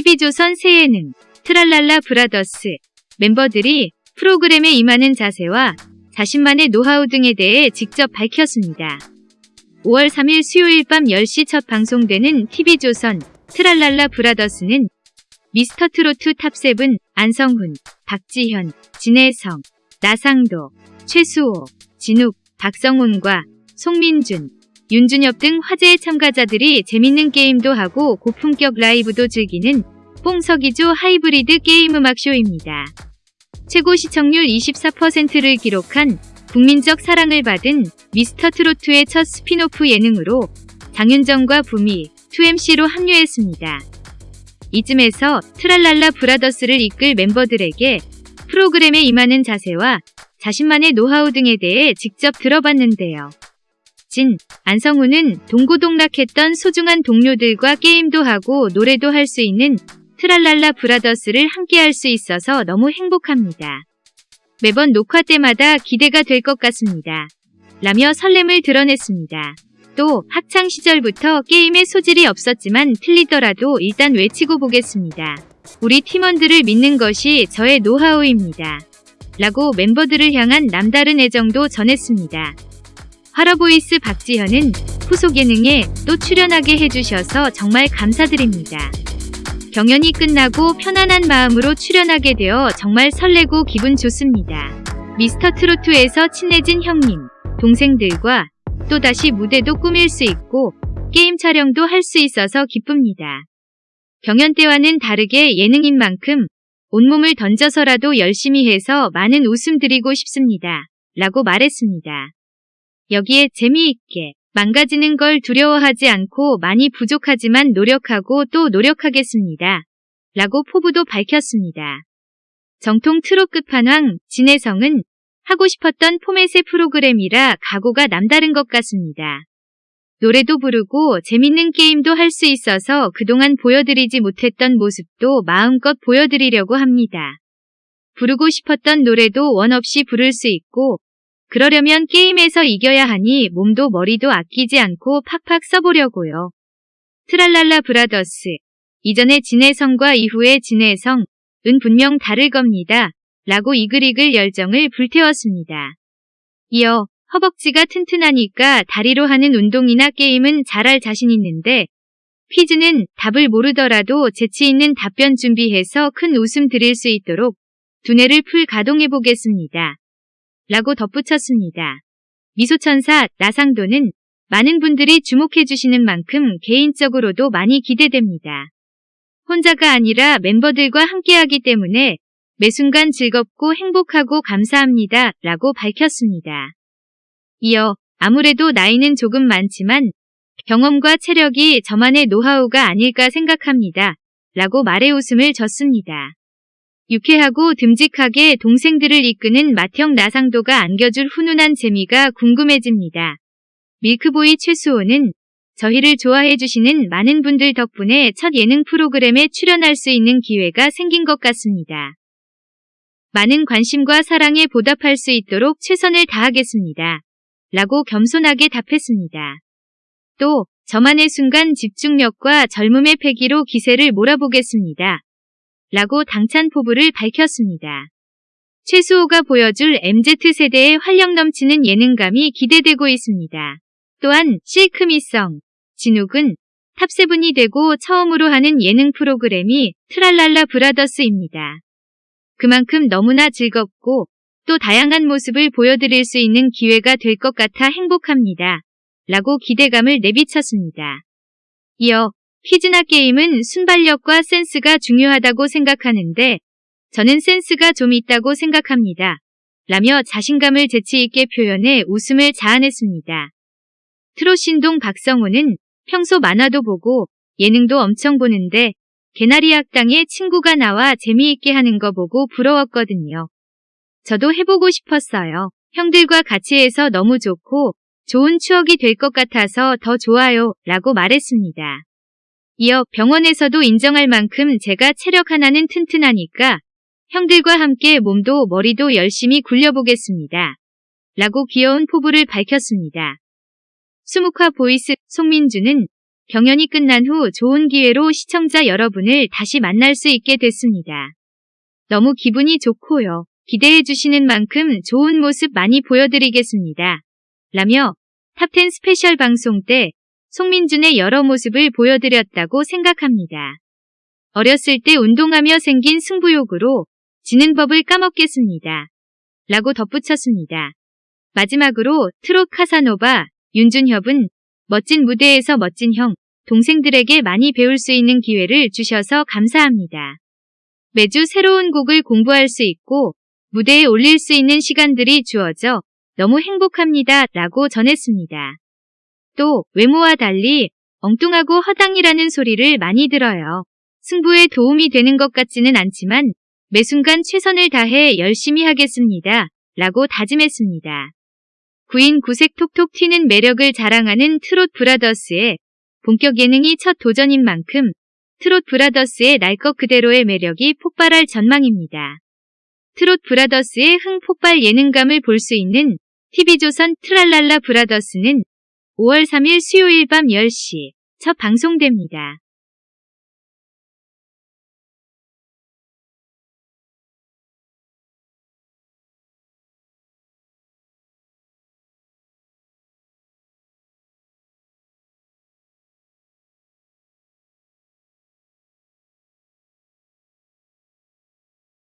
TV조선 새 예능 트랄랄라 브라더스 멤버들이 프로그램에 임하는 자세와 자신만의 노하우 등에 대해 직접 밝혔습니다. 5월 3일 수요일 밤 10시 첫 방송되는 TV조선 트랄랄라 브라더스는 미스터트로트 탑7 안성훈, 박지현, 진해성, 나상도, 최수호, 진욱, 박성온과 송민준, 윤준협 등 화제의 참가자들이 재밌는 게임도 하고 고품격 라이브도 즐기는 뽕석이조 하이브리드 게임 음악쇼입니다. 최고 시청률 24%를 기록한 국민적 사랑을 받은 미스터 트로트의 첫 스피노프 예능으로 장윤정과 붐이, 2MC로 합류했습니다. 이쯤에서 트랄랄라 브라더스를 이끌 멤버들에게 프로그램에 임하는 자세와 자신만의 노하우 등에 대해 직접 들어봤는데요. 진, 안성훈은 동고동락했던 소중한 동료들과 게임도 하고 노래도 할 수 있는 트랄랄라 브라더스를 함께할 수 있어서 너무 행복합니다. 매번 녹화 때마다 기대가 될 것 같습니다. 라며 설렘을 드러냈습니다. 또 학창 시절부터 게임에 소질이 없었지만 틀리더라도 일단 외치고 보겠습니다. 우리 팀원들을 믿는 것이 저의 노하우입니다. 라고 멤버들을 향한 남다른 애정도 전했습니다. 화러보이스 박지현은 후속 예능에 또 출연하게 해주셔서 정말 감사드립니다. 경연이 끝나고 편안한 마음으로 출연하게 되어 정말 설레고 기분 좋습니다. 미스터 트로트에서 친해진 형님, 동생들과 또다시 무대도 꾸밀 수 있고 게임 촬영도 할 수 있어서 기쁩니다. 경연 때와는 다르게 예능인 만큼 온몸을 던져서라도 열심히 해서 많은 웃음 드리고 싶습니다. 라고 말했습니다. 여기에 재미있게 망가지는 걸 두려워하지 않고 많이 부족하지만 노력하고 또 노력하겠습니다. 라고 포부도 밝혔습니다. 정통 트롯 끝판왕 진혜성은 하고 싶었던 포맷의 프로그램이라 각오가 남다른 것 같습니다. 노래도 부르고 재밌는 게임도 할 수 있어서 그동안 보여드리지 못했던 모습도 마음껏 보여드리려고 합니다. 부르고 싶었던 노래도 원 없이 부를 수 있고 그러려면 게임에서 이겨야 하니 몸도 머리도 아끼지 않고 팍팍 써보려고요. 트랄랄라 브라더스 이전의 진해성과 이후의 진해성은 분명 다를 겁니다. 라고 이글이글 열정을 불태웠습니다. 이어 허벅지가 튼튼하니까 다리로 하는 운동이나 게임은 잘할 자신 있는데 퀴즈는 답을 모르더라도 재치 있는 답변 준비해서 큰 웃음 드릴 수 있도록 두뇌를 풀 가동해 보겠습니다. 라고 덧붙였습니다. 미소천사 나상도는 많은 분들이 주목해 주시는 만큼 개인적으로도 많이 기대됩니다. 혼자가 아니라 멤버들과 함께하기 때문에 매 순간 즐겁고 행복하고 감사합니다. 라고 밝혔습니다. 이어 아무래도 나이는 조금 많지만 경험과 체력이 저만의 노하우가 아닐까 생각합니다. 라고 말의 웃음을 졌습니다. 유쾌하고 듬직하게 동생들을 이끄는 맏형 나상도가 안겨줄 훈훈한 재미가 궁금해집니다. 밀크보이 최수호는 저희를 좋아해 주시는 많은 분들 덕분에 첫 예능 프로그램에 출연할 수 있는 기회가 생긴 것 같습니다. 많은 관심과 사랑에 보답할 수 있도록 최선을 다하겠습니다. 라고 겸손하게 답했습니다. 또 저만의 순간 집중력과 젊음의 패기로 기세를 몰아보겠습니다. 라고 당찬 포부를 밝혔습니다. 최수호가 보여줄 MZ세대의 활력 넘치는 예능감이 기대되고 있습니다. 또한 실크미성, 진욱은 탑세븐이 되고 처음으로 하는 예능 프로그램이 트랄랄라 브라더스입니다. 그만큼 너무나 즐겁고 또 다양한 모습을 보여드릴 수 있는 기회가 될 것 같아 행복합니다. 라고 기대감을 내비쳤습니다. 이어 퀴즈나 게임은 순발력과 센스가 중요하다고 생각하는데 저는 센스가 좀 있다고 생각합니다. 라며 자신감을 재치있게 표현해 웃음을 자아냈습니다. 트롯신동 박성호는 평소 만화도 보고 예능도 엄청 보는데 개나리 학당에 친구가 나와 재미있게 하는 거 보고 부러웠거든요. 저도 해보고 싶었어요. 형들과 같이 해서 너무 좋고 좋은 추억이 될 것 같아서 더 좋아요 라고 말했습니다. 이어 병원에서도 인정할 만큼 제가 체력 하나는 튼튼하니까 형들과 함께 몸도 머리도 열심히 굴려보겠습니다. 라고 귀여운 포부를 밝혔습니다. 수묵화 보이스 송민준은 경연이 끝난 후 좋은 기회로 시청자 여러분을 다시 만날 수 있게 됐습니다. 너무 기분이 좋고요. 기대해 주시는 만큼 좋은 모습 많이 보여드리겠습니다. 라며 탑10 스페셜 방송 때 송민준의 여러 모습을 보여드렸다고 생각합니다. 어렸을 때 운동하며 생긴 승부욕으로 지는 법을 까먹겠습니다. 라고 덧붙였습니다. 마지막으로 트롯 카사노바 윤준협은 멋진 무대에서 멋진 형, 동생들에게 많이 배울 수 있는 기회를 주셔서 감사합니다. 매주 새로운 곡을 공부할 수 있고 무대에 올릴 수 있는 시간들이 주어져 너무 행복합니다. 라고 전했습니다. 또 외모와 달리 엉뚱하고 허당이라는 소리를 많이 들어요. 승부에 도움이 되는 것 같지는 않지만 매 순간 최선을 다해 열심히 하겠습니다. 라고 다짐했습니다. 구인 구색 톡톡 튀는 매력을 자랑하는 트롯 브라더스의 본격 예능이 첫 도전인 만큼 트롯 브라더스의 날 것 그대로의 매력이 폭발할 전망입니다. 트롯 브라더스의 흥 폭발 예능감을 볼 수 있는 TV조선 트랄랄라 브라더스는 5월 3일 수요일 밤 10시 첫 방송됩니다.